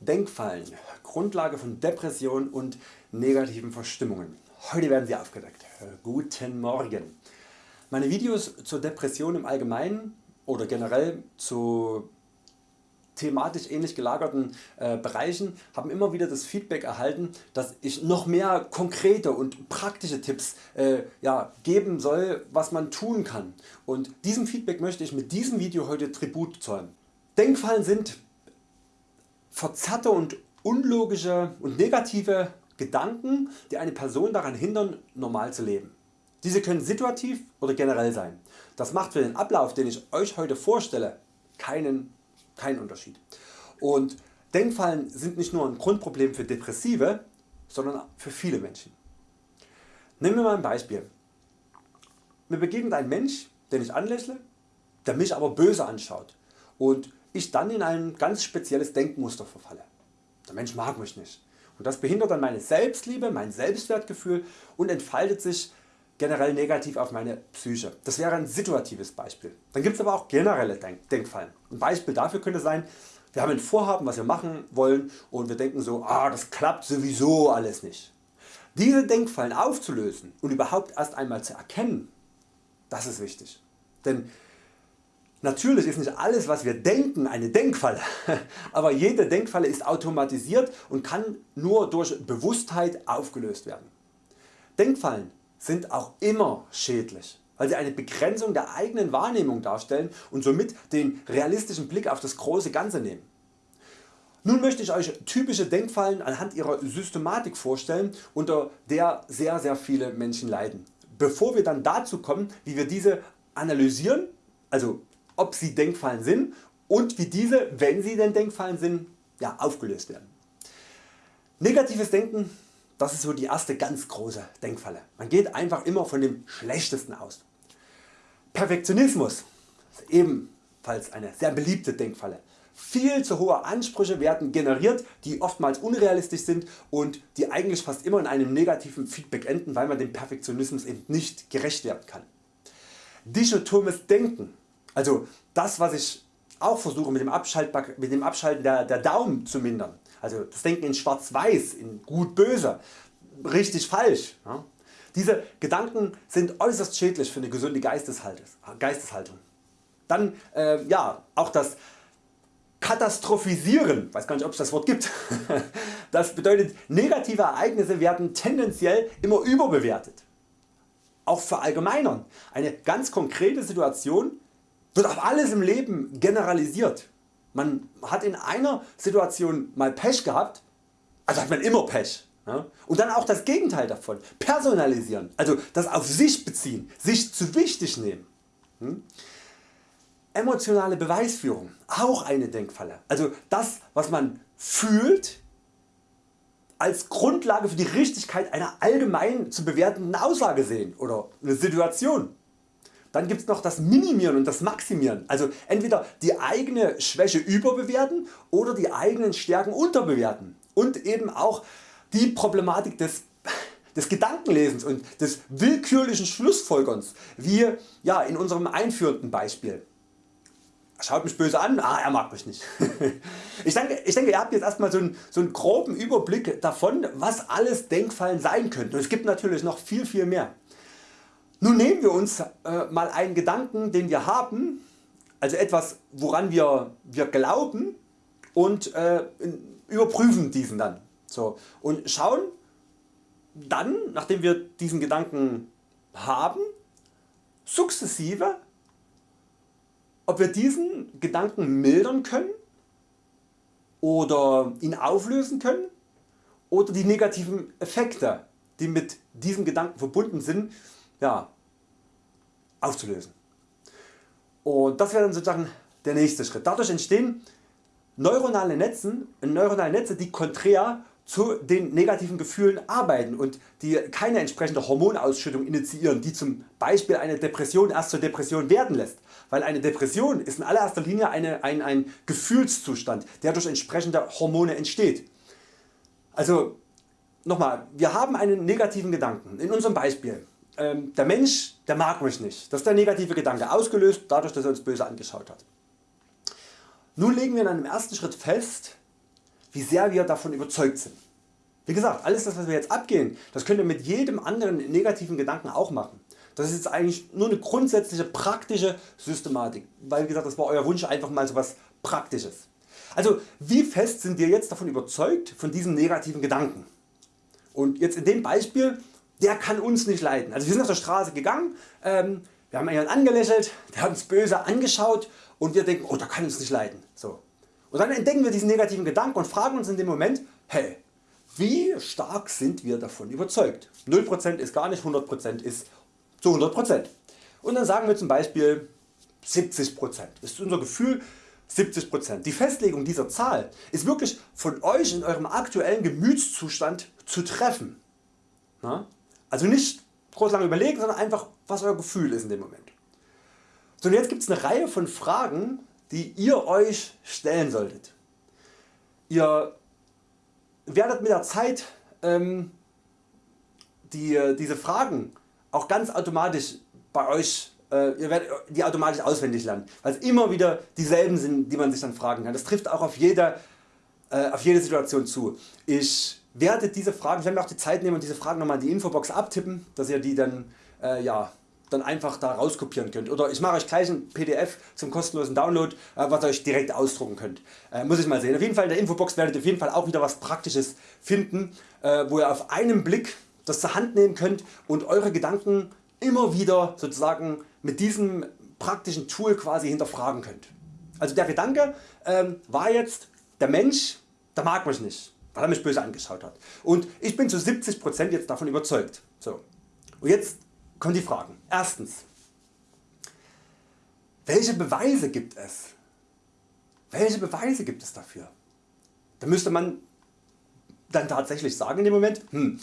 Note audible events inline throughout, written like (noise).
Denkfallen, Grundlage von Depressionen und negativen Verstimmungen. Heute werden sie aufgedeckt. Guten Morgen. Meine Videos zur Depression im Allgemeinen oder generell zu thematisch ähnlich gelagerten äh, Bereichen haben immer wieder das Feedback erhalten, dass ich noch mehr konkrete und praktische Tipps äh, ja, geben soll, was man tun kann. Und diesem Feedback möchte ich mit diesem Video heute Tribut zollen. Denkfallen sind verzerrte und unlogische und negative Gedanken die eine Person daran hindern normal zu leben. Diese können situativ oder generell sein. Das macht für den Ablauf den ich Euch heute vorstelle keinen, keinen Unterschied. Und Denkfallen sind nicht nur ein Grundproblem für Depressive, sondern für viele Menschen. Nehmen wir mal ein Beispiel. Mir begegnet ein Mensch den ich anlächle, der mich aber böse anschaut und ich dann in ein ganz spezielles Denkmuster verfalle. Der Mensch mag mich nicht und das behindert dann meine Selbstliebe, mein Selbstwertgefühl und entfaltet sich generell negativ auf meine Psyche. Das wäre ein situatives Beispiel. Dann gibt es aber auch generelle Denk Denkfallen. Ein Beispiel dafür könnte sein, wir haben ein Vorhaben was wir machen wollen und wir denken so, ah, das klappt sowieso alles nicht. Diese Denkfallen aufzulösen und überhaupt erst einmal zu erkennen, das ist wichtig. Denn Natürlich ist nicht alles was wir denken eine Denkfalle, (laughs) aber jede Denkfalle ist automatisiert und kann nur durch Bewusstheit aufgelöst werden. Denkfallen sind auch immer schädlich, weil sie eine Begrenzung der eigenen Wahrnehmung darstellen und somit den realistischen Blick auf das große Ganze nehmen. Nun möchte ich Euch typische Denkfallen anhand ihrer Systematik vorstellen unter der sehr sehr viele Menschen leiden. Bevor wir dann dazu kommen wie wir diese analysieren, also ob sie Denkfallen sind und wie diese, wenn sie denn Denkfallen sind, ja, aufgelöst werden. Negatives Denken, das ist so die erste ganz große Denkfalle. Man geht einfach immer von dem Schlechtesten aus. Perfektionismus ist ebenfalls eine sehr beliebte Denkfalle. Viel zu hohe Ansprüche werden generiert, die oftmals unrealistisch sind und die eigentlich fast immer in einem negativen Feedback enden, weil man dem Perfektionismus eben nicht gerecht werden kann. Dichotomes Denken also das was ich auch versuche mit dem, mit dem Abschalten der, der Daumen zu mindern. Also das Denken in schwarz-weiß, in gut-böse, richtig falsch. Ja. Diese Gedanken sind äußerst schädlich für eine gesunde Geisteshaltung. Dann äh, ja, auch das Katastrophisieren, weiß gar nicht ob es das Wort gibt. (laughs) Das bedeutet negative Ereignisse werden tendenziell immer überbewertet. Auch verallgemeinern. Eine ganz konkrete Situation wird auf alles im Leben generalisiert. Man hat in einer Situation mal Pech gehabt, also hat man immer Pech. Ja? Und dann auch das Gegenteil davon, personalisieren, also das auf sich beziehen, sich zu wichtig nehmen. Hm? Emotionale Beweisführung, auch eine Denkfalle. Also das was man fühlt als Grundlage für die Richtigkeit einer allgemein zu bewertenden Aussage sehen oder eine Situation. Dann gibt es noch das Minimieren und das Maximieren, also entweder die eigene Schwäche überbewerten oder die eigenen Stärken unterbewerten und eben auch die Problematik des des Gedankenlesens und des willkürlichen Schlussfolgerns, wie ja, in unserem einführenden Beispiel. Schaut mich böse an, ah, er mag mich nicht. (laughs) ich, denke, ich denke ihr habt jetzt erstmal so einen, so einen groben Überblick davon was alles Denkfallen sein könnten und es gibt natürlich noch viel viel mehr. Nun nehmen wir uns äh, mal einen Gedanken den wir haben, also etwas woran wir, wir glauben und äh, überprüfen diesen dann. So, und schauen dann nachdem wir diesen Gedanken haben sukzessive ob wir diesen Gedanken mildern können oder ihn auflösen können oder die negativen Effekte die mit diesem Gedanken verbunden sind ja, aufzulösen. Und das wäre dann sozusagen der nächste Schritt. Dadurch entstehen neuronale Netze, neuronale Netze die konträr zu den negativen Gefühlen arbeiten und die keine entsprechende Hormonausschüttung initiieren, die zum Beispiel eine Depression erst zur Depression werden lässt. Weil eine Depression ist in allererster Linie eine, ein, ein Gefühlszustand, der durch entsprechende Hormone entsteht. Also nochmal, wir haben einen negativen Gedanken. In unserem Beispiel ähm, der Mensch der mag mich nicht. Das ist der negative Gedanke, ausgelöst dadurch dass er uns böse angeschaut hat. Nun legen wir in einem ersten Schritt fest, wie sehr wir davon überzeugt sind. Wie gesagt, alles das was wir jetzt abgehen, das könnt ihr mit jedem anderen negativen Gedanken auch machen. Das ist jetzt eigentlich nur eine grundsätzliche praktische Systematik, weil wie gesagt das war Euer Wunsch einfach mal so Praktisches. Also wie fest sind wir jetzt davon überzeugt von diesem negativen Gedanken? Und jetzt in dem Beispiel, der kann uns nicht leiden. Also wir sind auf der Straße gegangen, ähm, wir haben jemanden angelächelt, der hat uns böse angeschaut und wir denken, oh, der kann uns nicht leiden. So. Und dann entdecken wir diesen negativen Gedanken und fragen uns in dem Moment, hey, wie stark sind wir davon überzeugt? 0% ist gar nicht, 100% ist zu 100%. Und dann sagen wir zum Beispiel 70%. Das ist unser Gefühl 70%. Die Festlegung dieser Zahl ist wirklich von Euch in eurem aktuellen Gemütszustand zu treffen. Also nicht groß lange überlegen, sondern einfach was Euer Gefühl ist in dem Moment. So und jetzt gibt es eine Reihe von Fragen die ihr Euch stellen solltet. Ihr werdet mit der Zeit ähm, die, diese Fragen auch ganz automatisch bei Euch äh, ihr werdet die automatisch auswendig lernen, weil es immer wieder dieselben sind die man sich dann fragen kann. Das trifft auch auf jede, äh, auf jede Situation zu. Ich werde diese Fragen, ich werde mir auch die Zeit nehmen und diese Fragen nochmal in die Infobox abtippen, dass ihr die dann äh, ja, dann einfach da rauskopieren könnt. Oder ich mache Euch gleich ein PDF zum kostenlosen Download, äh, was ihr Euch direkt ausdrucken könnt. Äh, muss ich mal sehen. Auf jeden Fall in der Infobox werdet ihr auf jeden Fall auch wieder was Praktisches finden, äh, wo ihr auf einen Blick das zur Hand nehmen könnt und Eure Gedanken immer wieder sozusagen mit diesem praktischen Tool quasi hinterfragen könnt. Also der Gedanke ähm, war jetzt, der Mensch der mag mich nicht, weil er mich böse angeschaut hat. Und ich bin zu 70% jetzt davon überzeugt. So. Und jetzt kommen die Fragen. Erstens, welche Beweise gibt es? Welche Beweise gibt es dafür? Da müsste man dann tatsächlich sagen in dem Moment, hm,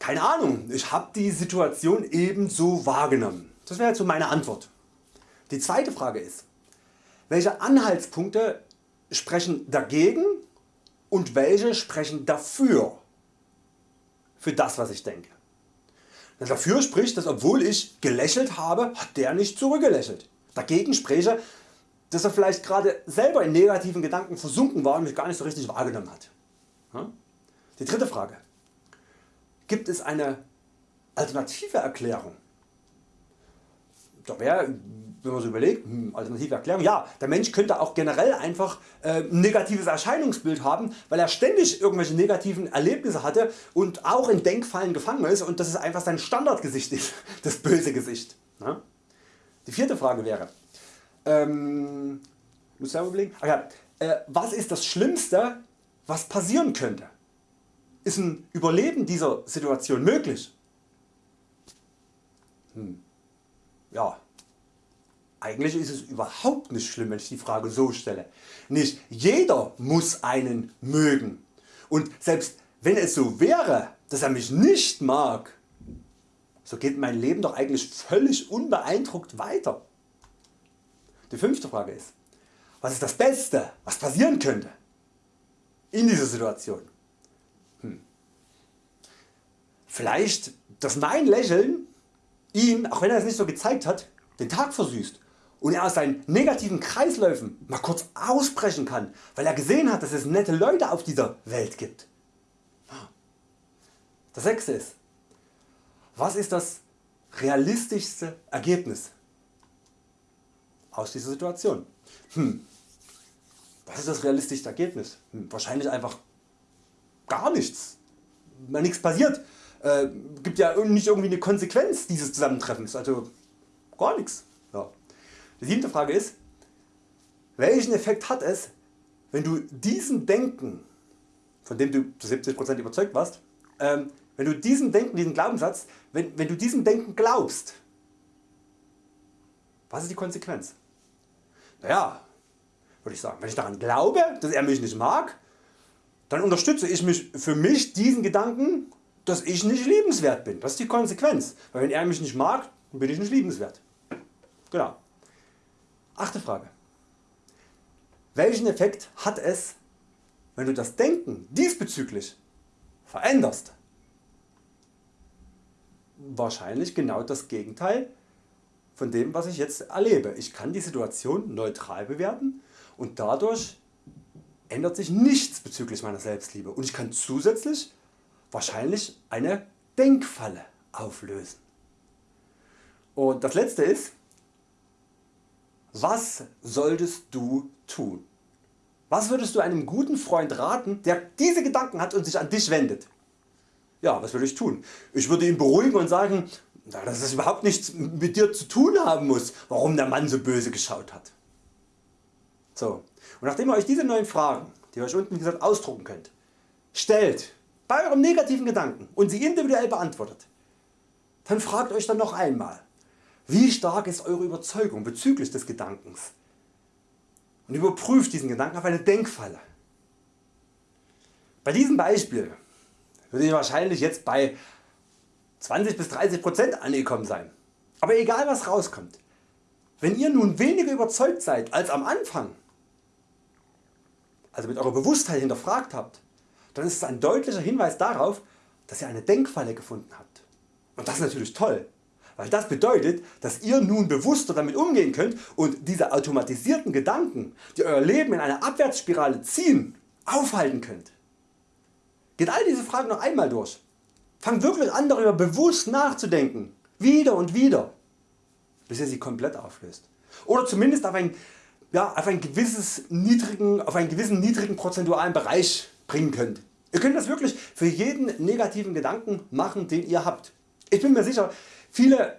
keine Ahnung, ich habe die Situation ebenso wahrgenommen. Das wäre jetzt so meine Antwort. Die zweite Frage ist, welche Anhaltspunkte sprechen dagegen und welche sprechen dafür, für das was ich denke. Dafür spricht, dass obwohl ich gelächelt habe, hat der nicht zurückgelächelt. Dagegen spreche, dass er vielleicht gerade selber in negativen Gedanken versunken war und mich gar nicht so richtig wahrgenommen hat. Die dritte Frage. Gibt es eine alternative Erklärung? Da wäre wenn man so überlegt, hm, alternative Erklärung, ja, der Mensch könnte auch generell einfach äh, ein negatives Erscheinungsbild haben, weil er ständig irgendwelche negativen Erlebnisse hatte und auch in Denkfallen gefangen ist und das ist einfach sein Standardgesicht ist, (laughs) das böse Gesicht. Ne? Die vierte Frage wäre, ähm, muss ich überlegen, Ach äh, was ist das Schlimmste was passieren könnte? Ist ein Überleben dieser Situation möglich? Hm. Ja, eigentlich ist es überhaupt nicht schlimm wenn ich die Frage so stelle. Nicht jeder muss einen mögen und selbst wenn es so wäre dass er mich nicht mag, so geht mein Leben doch eigentlich völlig unbeeindruckt weiter. Die fünfte Frage ist, was ist das Beste was passieren könnte in dieser Situation? Hm. Vielleicht dass mein Lächeln ihn, auch wenn er es nicht so gezeigt hat, den Tag versüßt und er aus seinen negativen Kreisläufen mal kurz ausbrechen kann, weil er gesehen hat dass es nette Leute auf dieser Welt gibt. Das sechste ist, was ist das realistischste Ergebnis aus dieser Situation? Hm. Was ist das realistischste Ergebnis? Hm. Wahrscheinlich einfach gar nichts, weil nichts passiert. Äh, gibt ja nicht irgendwie eine Konsequenz dieses Zusammentreffens, also gar nichts. Die siebte Frage ist, welchen Effekt hat es, wenn du diesen Denken, von dem du zu 70% überzeugt warst, ähm, wenn du diesen Denken, diesen Glaubenssatz, wenn, wenn du diesem Denken glaubst, was ist die Konsequenz? Naja, würde ich sagen, wenn ich daran glaube, dass er mich nicht mag, dann unterstütze ich mich für mich diesen Gedanken, dass ich nicht liebenswert bin. Das ist die Konsequenz. Weil wenn er mich nicht mag, bin ich nicht liebenswert. Genau. Achte Frage. Welchen Effekt hat es, wenn du das Denken diesbezüglich veränderst? Wahrscheinlich genau das Gegenteil von dem was ich jetzt erlebe. Ich kann die Situation neutral bewerten und dadurch ändert sich nichts bezüglich meiner Selbstliebe und ich kann zusätzlich wahrscheinlich eine Denkfalle auflösen. Und das letzte ist, was solltest du tun? Was würdest du einem guten Freund raten, der diese Gedanken hat und sich an dich wendet? Ja, was würde ich tun? Ich würde ihn beruhigen und sagen, dass es überhaupt nichts mit dir zu tun haben muss, warum der Mann so böse geschaut hat. So, und nachdem ihr Euch diese neuen Fragen, die ihr Euch unten gesagt ausdrucken könnt, stellt bei eurem negativen Gedanken und sie individuell beantwortet, dann fragt Euch dann noch einmal, wie stark ist Eure Überzeugung bezüglich des Gedankens und überprüft diesen Gedanken auf eine Denkfalle. Bei diesem Beispiel würde ich wahrscheinlich jetzt bei 20 bis 30% angekommen sein. Aber egal was rauskommt, wenn ihr nun weniger überzeugt seid als am Anfang, also mit eurer Bewusstheit hinterfragt habt, dann ist es ein deutlicher Hinweis darauf, dass ihr eine Denkfalle gefunden habt. Und das ist natürlich toll, weil das bedeutet, dass ihr nun bewusster damit umgehen könnt und diese automatisierten Gedanken, die Euer Leben in eine Abwärtsspirale ziehen, aufhalten könnt. Geht all diese Fragen noch einmal durch. Fangt wirklich an darüber bewusst nachzudenken, wieder und wieder, bis ihr sie komplett auflöst. Oder zumindest auf, ein, ja, auf, ein gewisses niedrigen, auf einen gewissen niedrigen prozentualen Bereich bringen könnt. Ihr könnt das wirklich für jeden negativen Gedanken machen den ihr habt. Ich bin mir sicher viele,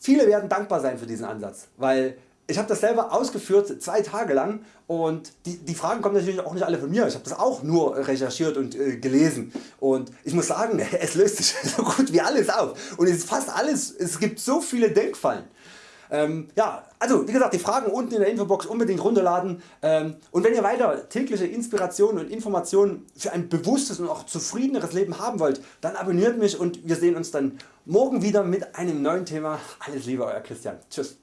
viele werden dankbar sein für diesen Ansatz, weil ich habe das selber ausgeführt zwei Tage lang und die, die Fragen kommen natürlich auch nicht alle von mir. Ich habe das auch nur recherchiert und äh, gelesen und ich muss sagen (laughs) es löst sich (laughs) so gut wie alles auf und es ist fast alles, es gibt so viele Denkfallen. Ähm, ja, also wie gesagt die Fragen unten in der Infobox unbedingt runterladen ähm, und wenn ihr weiter tägliche Inspirationen und Informationen für ein bewusstes und auch zufriedeneres Leben haben wollt, dann abonniert mich und wir sehen uns dann morgen wieder mit einem neuen Thema. Alles Liebe Euer Christian. Tschüss.